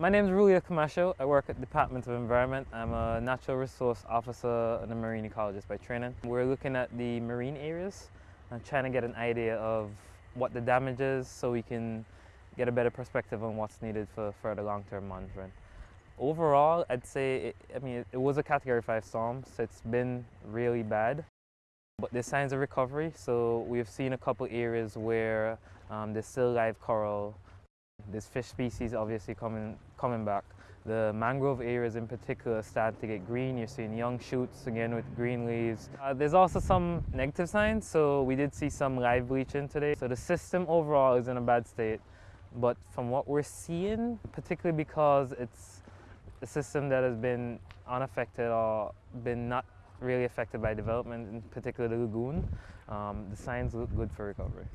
My name is Ruleo Camacho. I work at the Department of Environment. I'm a natural resource officer and a marine ecologist by training. We're looking at the marine areas and trying to get an idea of what the damage is so we can get a better perspective on what's needed for further long-term monitoring. Overall, I'd say, it, I mean, it was a Category 5 storm, so it's been really bad. But there's signs of recovery, so we've seen a couple areas where um, there's still live coral. There's fish species obviously coming, coming back. The mangrove areas in particular start to get green. You're seeing young shoots again with green leaves. Uh, there's also some negative signs, so we did see some live bleaching today. So the system overall is in a bad state. But from what we're seeing, particularly because it's a system that has been unaffected or been not really affected by development, in particular the lagoon, um, the signs look good for recovery.